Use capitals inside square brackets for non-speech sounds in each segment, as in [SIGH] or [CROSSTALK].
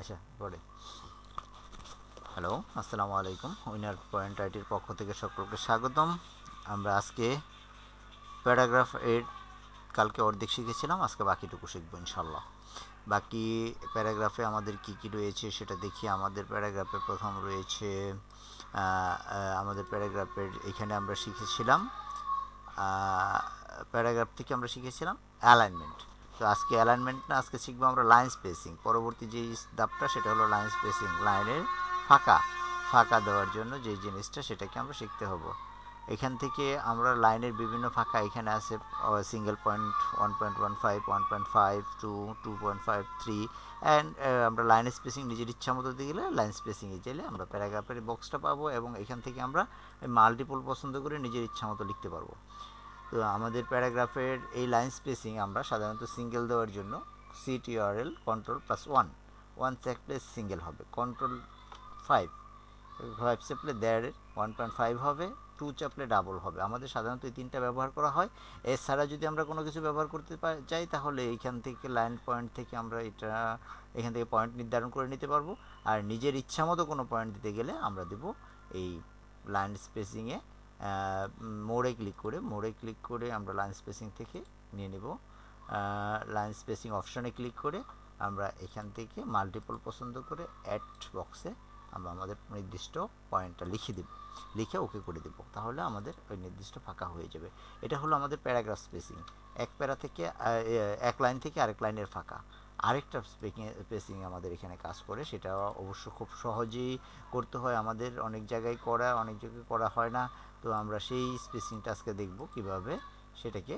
আচ্ছা পরে হ্যালো আসসালামু আলাইকুম। উইনার পয়েন্ট আইটির পক্ষ থেকে সকলকে স্বাগতম। আমরা আজকে প্যারাগ্রাফ এইট কালকে অর্ধেক শিখেছিলাম, আজকে বাকিটুকু শিখব ইনশাল্লাহ বাকি প্যারাগ্রাফে আমাদের কি কি রয়েছে সেটা দেখি। আমাদের প্যারাগ্রাফে প্রথম রয়েছে আমাদের প্যারাগ্রাফের এখানে আমরা শিখেছিলাম প্যারাগ্রাফ থেকে আমরা শিখেছিলাম অ্যালাইনমেন্ট তো আজকে অ্যালাইনমেন্ট না, আজকে শিখব আমরা লাইন স্পেসিং পরবর্তী যে ধাপটা, সেটা হলো লাইন স্পেসিং লাইনের ফাঁকা। ফাঁকা দেওয়ার জন্য যে জিনিসটা, সেটাকে আমরা শিখতে হব। এখান থেকে আমরা লাইনের বিভিন্ন ফাঁকা এখানে আছে single point one point one five one point five two two point five three and আমরা লাইন স্পেসিং নিজের ইচ্ছা মতো দিয়ে গেলে লাইন স্পেসিংয়ে গেলে আমরা প্যারাগ্রাফের বক্সটা পাবো এবং এখান থেকে আমরা মাল্টিপল পছন্দ করে নিজের ইচ্ছা মতো লিখতে পারব। তো আমাদের প্যারাগ্রাফের এই লাইন স্পেসিং আমরা সাধারণত সিঙ্গেল দেওয়ার জন্য CTRL control plus one one চাপলে single হবে। কন্ট্রোল ফাইভ ফাইভ চাপলে দেড় ওয়ান পয়েন্ট ফাইভ হবে। টু চাপলে ডাবল হবে। আমাদের সাধারণত এই তিনটা ব্যবহার করা হয়। এছাড়া যদি আমরা কোনো কিছু ব্যবহার করতে চাই, তাহলে এইখান থেকে লাইন পয়েন্ট থেকে আমরা এটা, এখান থেকে পয়েন্ট নির্ধারণ করে নিতে পারব। আর নিজের ইচ্ছা মতো কোনো পয়েন্ট দিতে গেলে আমরা দেব এই লাইন স্পেসিংয়ে মোড়ে ক্লিক করে, মোড়ে ক্লিক করে আমরা লাইন স্পেসিং থেকে নিয়ে নেব। লাইন স্পেসিং অপশনে ক্লিক করে আমরা এখান থেকে মাল্টিপল পছন্দ করে অ্যাড বক্সে আমরা আমাদের নির্দিষ্ট পয়েন্টটা লিখে দেব। লিখে ওকে করে দেব। তাহলে আমাদের ওই নির্দিষ্ট ফাঁকা হয়ে যাবে। এটা হলো আমাদের প্যারাগ্রাফ স্পেসিং এক প্যারা থেকে এক লাইন থেকে আরেক লাইনের ফাঁকা। আরেকটা স্পেসিং আমাদের এখানে কাজ করে, সেটা অবশ্য খুব সহজেই করতে হয়। আমাদের অনেক জায়গায় করা, অনেক জায়গায় করা হয় না। তো আমরা সেই স্পেসিংটা আজকে দেখব কীভাবে সেটাকে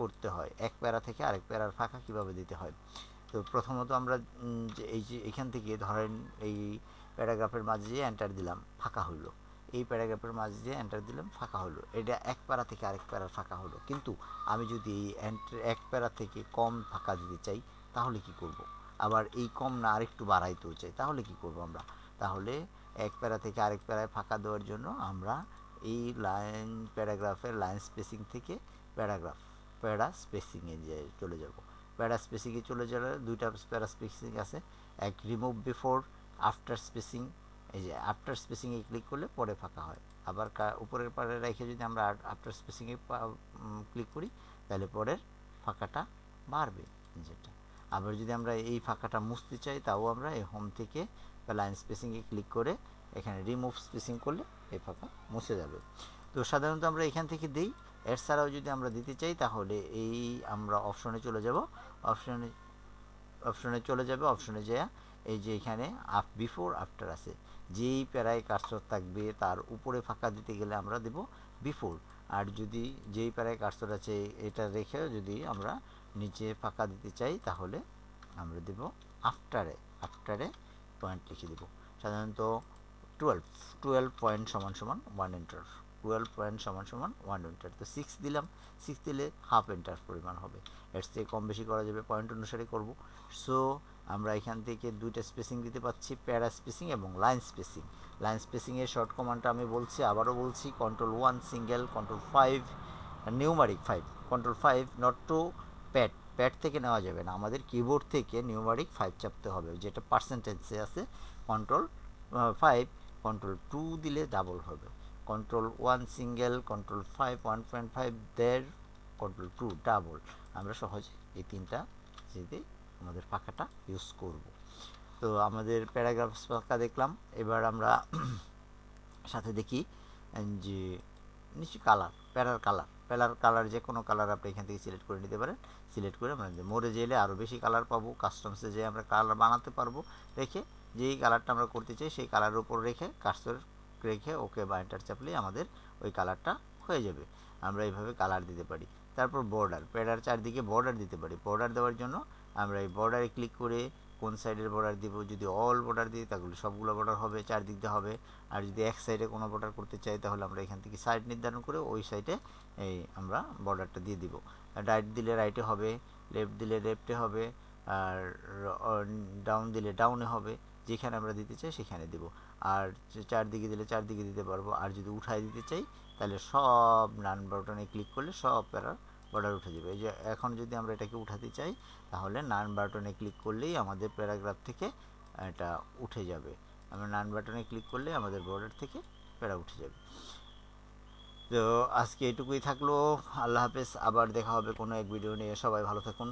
করতে হয়। এক প্যারা থেকে আরেক প্যারার ফাঁকা কীভাবে দিতে হয়। তো প্রথমত আমরা এই যে এখান থেকে ধরেন এই প্যারাগ্রাফের মাঝে যে এন্টার দিলাম, ফাঁকা হলো এই প্যারাগ্রাফের মাঝে যে এন্টার দিলাম, ফাঁকা হলো এটা এক প্যারা থেকে আরেক প্যারার ফাঁকা হলো কিন্তু আমি যদি এই এক প্যারা থেকে কম ফাঁকা দিতে চাই তাহলে কি করব। আবার এই কম না আরেকটু বাড়াইতেও চাই, তাহলে কি করব আমরা? তাহলে এক প্যারা থেকে আরেক প্যারায় ফাঁকা দেওয়ার জন্য আমরা এই লাইন প্যারাগ্রাফের লাইন স্পেসিং থেকে প্যারাগ্রাফ, প্যারা স্পেসিংয়ে চলে যাব। প্যারা স্পেসিংয়ে চলে গেলে দুইটা প্যারা স্পেসিং আছে, এক রিমুভ বিফোর আফটার স্পেসিং এই যে আফটার স্পেসিংয়ে ক্লিক করলে পরে ফাঁকা হয়। আবার উপরের পারে রেখে যদি আমরা আফটার স্পেসিংয়ে ক্লিক করি, তাহলে পরের ফাঁকাটা বাড়বে যেটা আবার যদি আমরা এই ফাঁকাটা মুছতে চাই, তাও আমরা এই হোম থেকে লাইন স্পেসিংয়ে ক্লিক করে এখানে রিমুভ স্পেসিং করলে এই ফাঁকা মুছে যাবে। তো সাধারণত আমরা এখান থেকে দিই। এর ছাড়াও যদি আমরা দিতে চাই, তাহলে এই আমরা অপশনে চলে যাব। অপশনে অপশনে চলে যাবে অপশনে যেয়ে এই যে এখানে আপ বিফোর আফটার আছে। যেই প্যারায় কার্সর থাকবে, তার উপরে ফাঁকা দিতে গেলে আমরা দেব বিফোর আর যদি যেই প্যারায় কার্সর আছে, এটা রেখে যদি আমরা নিচে ফাঁকা দিতে চাই, তাহলে আমরা দেব আফটারে আফটারে পয়েন্ট লিখে দেব। সাধারণত টুয়েলভ টুয়েলভ পয়েন্ট সমান সমান ওয়ান এন্টার টুয়েলভ পয়েন্ট সমান সমান ওয়ান এন্টার তো সিক্স দিলাম সিক্স দিলে হাফ এন্টার পরিমাণ হবে। এর থেকে কম বেশি করা যাবে পয়েন্ট অনুসারে করব। সো আমরা এখান থেকে দুইটা স্পেসিং দিতে পাচ্ছি প্যারা স্পেসিং এবং লাইন স্পেসিং লাইন স্পেসিংয়ের শর্ট কমান্ডটা আমি বলছি, আবারও বলছি control one single control five numeric five control five not two pad pad থেকে নেওয়া যাবে না। আমাদের কিবোর্ড থেকে নিউমারিক ফাইভ চাপতে হবে। যেটা পার্সেন্টেজে আছে কন্ট্রোল ফাইভ কন্ট্রোল টু দিলে ডাবল হবে। Control one single control five one point five দেড় কন্ট্রোল টু ডাবল আমরা সহজে এই তিনটা যেতে আমাদের ফাঁকাটা ইউজ করব। তো আমাদের প্যারাগ্রাফ ফাঁকা দেখলাম। এবার আমরা [CLEARS THROAT] সাথে দেখি, যে নিশ্চয়ই কালার প্যারার কালার প্যারার কালার যে কোনো কালার আপনি এখান থেকে সিলেক্ট করে নিতে পারেন। সিলেক্ট করে আমরা মোড়ে যেলে আরও বেশি কালার পাবো কাস্টমসে যে আমরা কালার বানাতে পারব, রেখে যেই কালারটা আমরা করতে চাই সেই কালারের উপর রেখে কাস্টর রেখে ওকে বা এন্টার চাপলেই আমাদের ওই কালারটা হয়ে যাবে। আমরা এইভাবে কালার দিতে পারি। তারপর বর্ডার প্যাডার চারদিকে বর্ডার দিতে পারি। বর্ডার দেওয়ার জন্য আমরা এই বর্ডারে ক্লিক করে কোন সাইডের বর্ডার দিব? যদি অল বর্ডার দিই, তাহলে সবগুলো বর্ডার হবে, চারদিক দিয়ে হবে। আর যদি এক সাইডে কোনো বর্ডার করতে চাই, তাহলে আমরা এখান থেকে সাইড নির্ধারণ করে ওই সাইডে এই আমরা বর্ডারটা দিয়ে দিব। রাইট দিলে রাইটে হবে লেফট দিলে লেফটে হবে, আর ডাউন দিলে ডাউনে হবে। যেখানে আমরা দিতে চাই, সেখানে দিব। আর চারদিকে দিলে চারদিকে দিতে পারব। আর যদি উঠাই দিতে চাই, তাহলে সব নান বাটনে ক্লিক করলে সব প্যারার বর্ডার উঠে যাবে। এই যে এখন যদি আমরা এটাকে উঠাতে চাই, তাহলে নান বাটনে ক্লিক করলেই আমাদের প্যারাগ্রাফ থেকে এটা উঠে যাবে। আমরা নান বাটনে ক্লিক করলে আমাদের বর্ডার থেকে প্যারা উঠে যাবে। তো আজকে এটুকুই থাকল। আল্লাহ হাফেজ, আবার দেখা হবে কোনো এক ভিডিও নিয়ে। সবাই ভালো থাকুন।